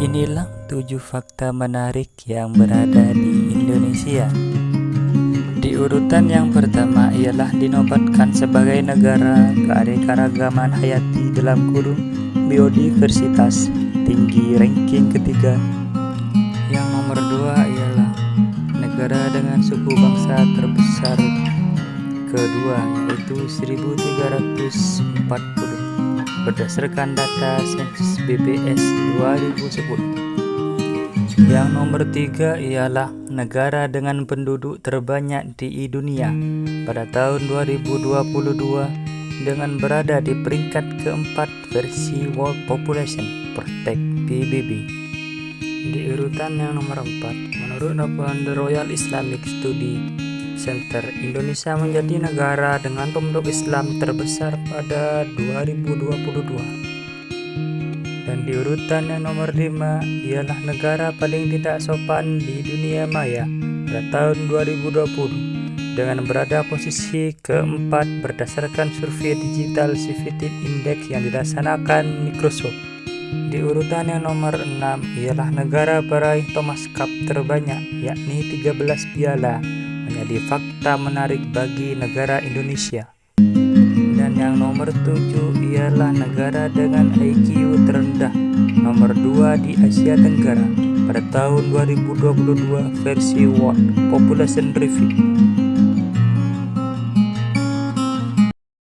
Inilah tujuh fakta menarik yang berada di Indonesia. Di urutan yang pertama ialah dinobatkan sebagai negara keanekaragaman hayati dalam kurung biodiversitas tinggi ranking ketiga. Yang nomor dua ialah negara dengan suku bangsa terbesar kedua yaitu 1340 berdasarkan data sensus BPS 2010. Yang nomor tiga ialah negara dengan penduduk terbanyak di dunia pada tahun 2022 dengan berada di peringkat keempat versi World Population Protect PBB. Di urutan yang nomor empat, menurut laporan The Royal Islamic Study Center Indonesia menjadi negara dengan penduduk Islam terbesar pada 2022 dan di urutan yang nomor 5 ialah negara paling tidak sopan di dunia maya pada tahun 2020 dengan berada posisi keempat berdasarkan survei Digital Civility Index yang dilaksanakan Microsoft. Di urutan yang nomor 6 ialah negara peraih Thomas Cup terbanyak yakni 13 piala menjadi fakta menarik bagi negara Indonesia. Dan yang nomor tujuh ialah negara dengan IQ terendah nomor dua di Asia Tenggara pada tahun 2022 versi World Population Review.